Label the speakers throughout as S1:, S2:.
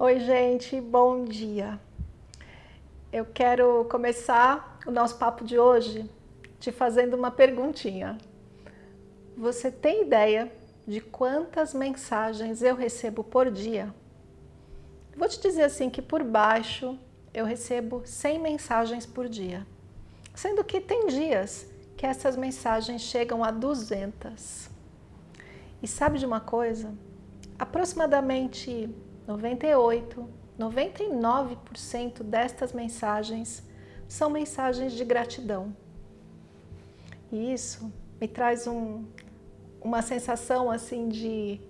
S1: Oi, gente, bom dia. Eu quero começar o nosso papo de hoje te fazendo uma perguntinha. Você tem ideia de quantas mensagens eu recebo por dia? Vou te dizer assim que por baixo eu recebo 100 mensagens por dia, sendo que tem dias que essas mensagens chegam a 200. E sabe de uma coisa? Aproximadamente 98, 99% destas mensagens são mensagens de gratidão. E isso me traz um, uma sensação assim de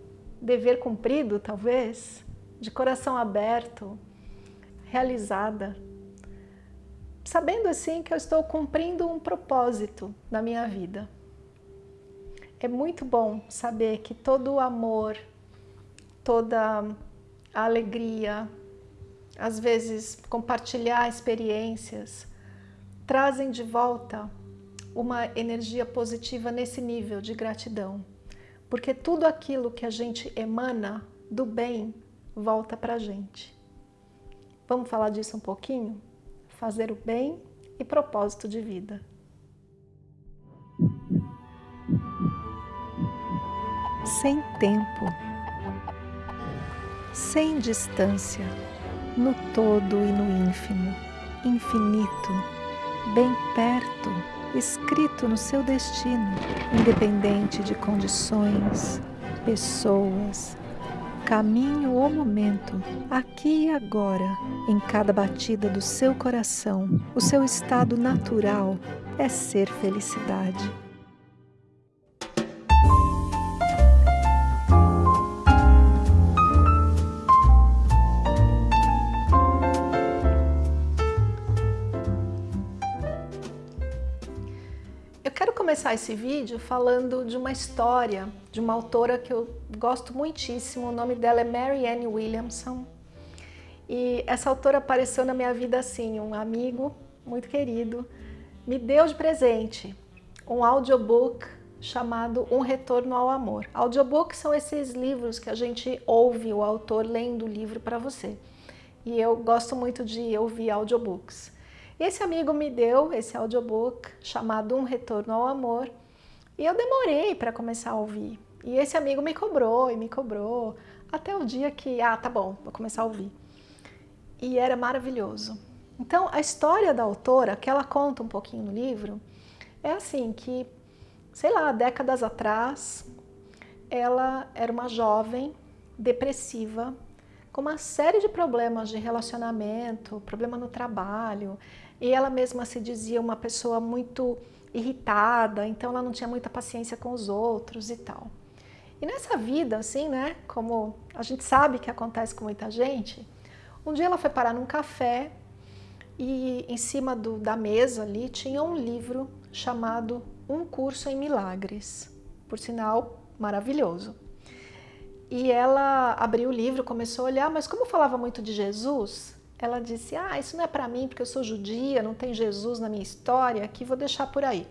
S1: dever cumprido, talvez, de coração aberto, realizada, sabendo assim que eu estou cumprindo um propósito na minha vida. É muito bom saber que todo o amor, toda a alegria, às vezes compartilhar experiências, trazem de volta uma energia positiva nesse nível de gratidão. Porque tudo aquilo que a gente emana do bem volta para a gente. Vamos falar disso um pouquinho? Fazer o bem e propósito de vida. Sem tempo sem distância, no todo e no ínfimo, infinito, bem perto, escrito no seu destino, independente de condições, pessoas, caminho ou momento, aqui e agora, em cada batida do seu coração, o seu estado natural é ser felicidade. Começar esse vídeo falando de uma história de uma autora que eu gosto muitíssimo, o nome dela é Marianne Williamson. E essa autora apareceu na minha vida assim, um amigo muito querido, me deu de presente um audiobook chamado Um Retorno ao Amor. Audiobooks são esses livros que a gente ouve o autor lendo o livro para você. E eu gosto muito de ouvir audiobooks. E esse amigo me deu esse audiobook chamado Um Retorno ao Amor e eu demorei para começar a ouvir. E esse amigo me cobrou e me cobrou até o dia que, ah, tá bom, vou começar a ouvir. E era maravilhoso. Então, a história da autora, que ela conta um pouquinho no livro, é assim que, sei lá, décadas atrás, ela era uma jovem depressiva, com uma série de problemas de relacionamento, problema no trabalho, e ela mesma se dizia uma pessoa muito irritada, então ela não tinha muita paciência com os outros e tal. E nessa vida, assim, né, como a gente sabe que acontece com muita gente, um dia ela foi parar num café e em cima do, da mesa ali tinha um livro chamado Um Curso em Milagres, por sinal maravilhoso. E ela abriu o livro, começou a olhar, mas como falava muito de Jesus, ela disse, ah, isso não é para mim porque eu sou judia, não tem Jesus na minha história, aqui vou deixar por aí.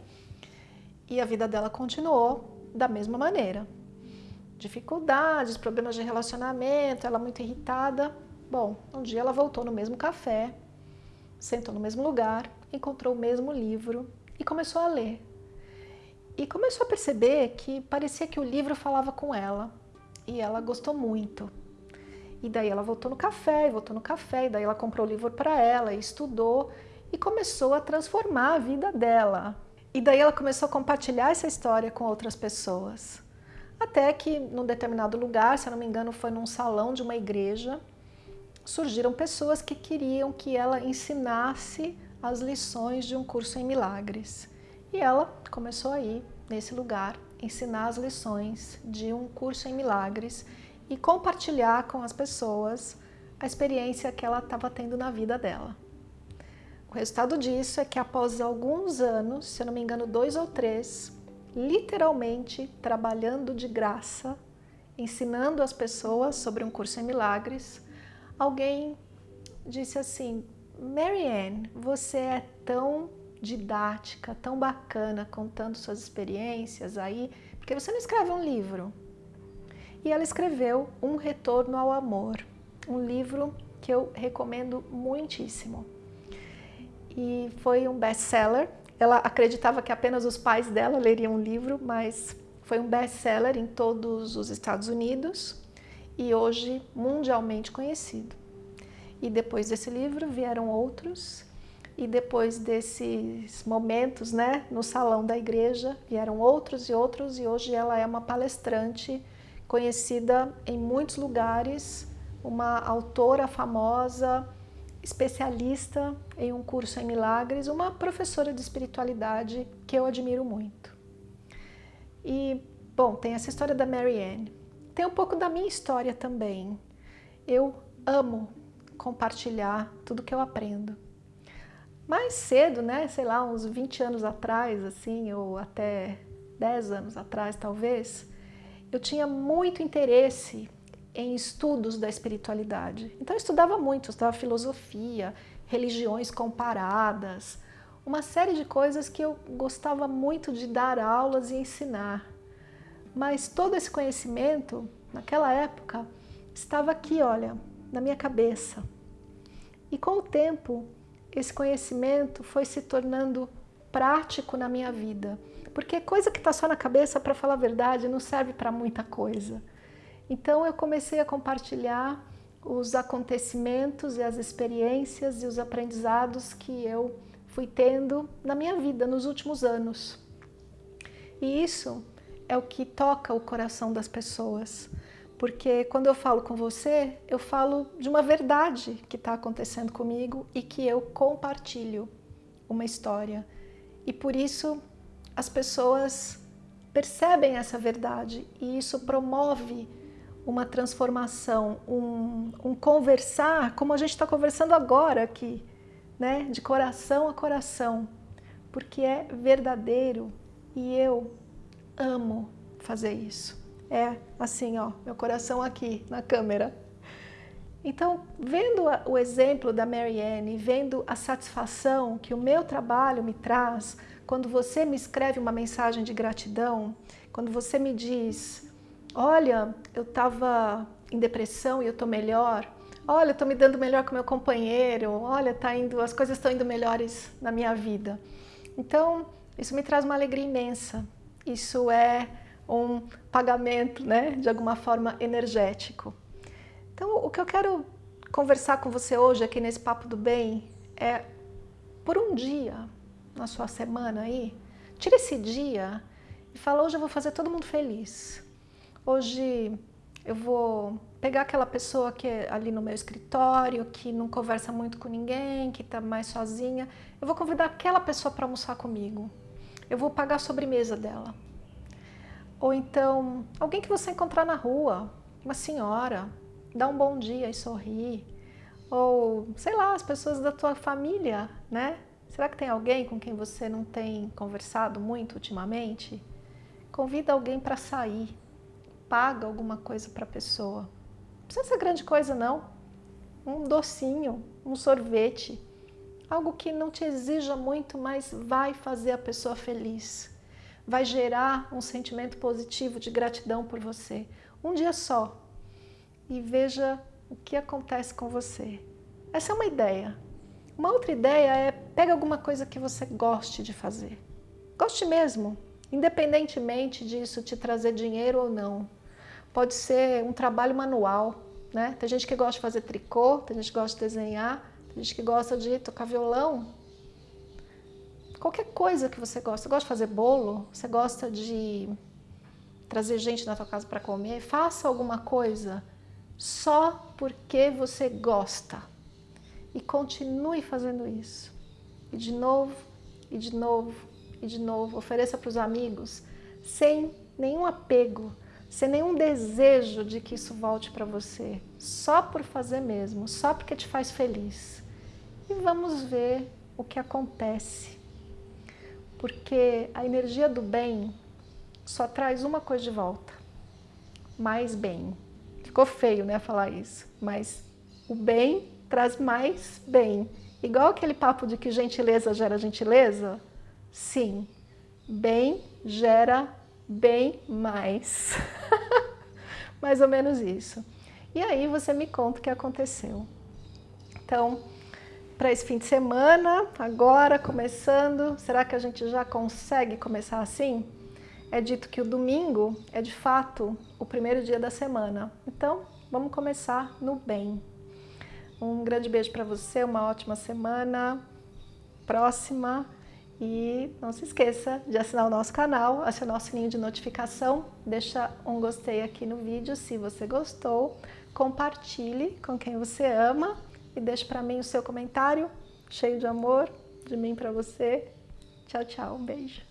S1: E a vida dela continuou da mesma maneira. Dificuldades, problemas de relacionamento, ela muito irritada. Bom, um dia ela voltou no mesmo café, sentou no mesmo lugar, encontrou o mesmo livro e começou a ler. E começou a perceber que parecia que o livro falava com ela e ela gostou muito. E daí ela voltou no café, e voltou no café, e daí ela comprou o livro para ela, e estudou, e começou a transformar a vida dela. E daí ela começou a compartilhar essa história com outras pessoas. Até que, num determinado lugar, se eu não me engano, foi num salão de uma igreja, surgiram pessoas que queriam que ela ensinasse as lições de um curso em milagres. E ela começou a ir nesse lugar, ensinar as lições de um curso em milagres e compartilhar com as pessoas a experiência que ela estava tendo na vida dela. O resultado disso é que após alguns anos, se eu não me engano dois ou três, literalmente trabalhando de graça, ensinando as pessoas sobre um curso em milagres, alguém disse assim, Marianne, você é tão didática, tão bacana, contando suas experiências aí, porque você não escreve um livro, e ela escreveu Um Retorno ao Amor. um livro que eu recomendo muitíssimo. E foi um best-seller. Ela acreditava que apenas os pais dela leriam o livro, mas foi um best-seller em todos os Estados Unidos e hoje mundialmente conhecido. E depois desse livro vieram outros, e depois desses momentos né, no salão da igreja, vieram outros e outros, e hoje ela é uma palestrante conhecida em muitos lugares, uma autora famosa, especialista em um curso em milagres, uma professora de espiritualidade que eu admiro muito. E, bom, tem essa história da Mary Ann. Tem um pouco da minha história também. Eu amo compartilhar tudo que eu aprendo. Mais cedo, né, sei lá, uns 20 anos atrás, assim, ou até 10 anos atrás, talvez, eu tinha muito interesse em estudos da espiritualidade. Então eu estudava muito, eu estudava filosofia, religiões comparadas, uma série de coisas que eu gostava muito de dar aulas e ensinar. Mas todo esse conhecimento, naquela época, estava aqui, olha, na minha cabeça. E com o tempo, esse conhecimento foi se tornando prático na minha vida. Porque coisa que está só na cabeça, para falar a verdade, não serve para muita coisa. Então eu comecei a compartilhar os acontecimentos e as experiências e os aprendizados que eu fui tendo na minha vida nos últimos anos. E isso é o que toca o coração das pessoas. Porque quando eu falo com você, eu falo de uma verdade que está acontecendo comigo e que eu compartilho uma história. E por isso as pessoas percebem essa verdade e isso promove uma transformação, um, um conversar, como a gente está conversando agora aqui, né? de coração a coração, porque é verdadeiro e eu amo fazer isso. É assim, ó, meu coração aqui na câmera. Então, vendo o exemplo da Mary vendo a satisfação que o meu trabalho me traz, quando você me escreve uma mensagem de gratidão, quando você me diz, olha, eu estava em depressão e eu estou melhor, olha, eu estou me dando melhor com meu companheiro, olha, tá indo, as coisas estão indo melhores na minha vida. Então, isso me traz uma alegria imensa. Isso é um pagamento, né, de alguma forma energético. Então, o que eu quero conversar com você hoje aqui nesse Papo do Bem é, por um dia, na sua semana aí, tira esse dia e fala, hoje eu vou fazer todo mundo feliz. Hoje eu vou pegar aquela pessoa que é ali no meu escritório, que não conversa muito com ninguém, que está mais sozinha, eu vou convidar aquela pessoa para almoçar comigo. Eu vou pagar a sobremesa dela. Ou então, alguém que você encontrar na rua, uma senhora, dá um bom dia e sorri. Ou, sei lá, as pessoas da tua família, né? Será que tem alguém com quem você não tem conversado muito ultimamente? Convida alguém para sair, paga alguma coisa para a pessoa. Não precisa ser grande coisa não. Um docinho, um sorvete, algo que não te exija muito, mas vai fazer a pessoa feliz. Vai gerar um sentimento positivo de gratidão por você. Um dia só. E veja o que acontece com você. Essa é uma ideia. Uma outra ideia é pega alguma coisa que você goste de fazer. Goste mesmo, independentemente disso te trazer dinheiro ou não. Pode ser um trabalho manual, né? Tem gente que gosta de fazer tricô, tem gente que gosta de desenhar, tem gente que gosta de tocar violão. Qualquer coisa que você gosta. Você gosta de fazer bolo? Você gosta de trazer gente na tua casa para comer? Faça alguma coisa só porque você gosta e continue fazendo isso. E de novo, e de novo, e de novo. Ofereça para os amigos sem nenhum apego, sem nenhum desejo de que isso volte para você. Só por fazer mesmo, só porque te faz feliz. E vamos ver o que acontece. Porque a energia do bem só traz uma coisa de volta. Mais bem. Ficou feio, né, falar isso. Mas o bem traz mais bem. Igual aquele papo de que gentileza gera gentileza? Sim, bem gera bem mais. mais ou menos isso. e aí você me conta o que aconteceu. Então, para esse fim de semana, agora começando, será que a gente já consegue começar assim? É dito que o domingo é de fato o primeiro dia da semana, então vamos começar no bem. Um grande beijo para você, uma ótima semana, próxima e não se esqueça de assinar o nosso canal, acionar o sininho de notificação, deixa um gostei aqui no vídeo se você gostou, compartilhe com quem você ama e deixe para mim o seu comentário cheio de amor, de mim para você. Tchau, tchau, um beijo.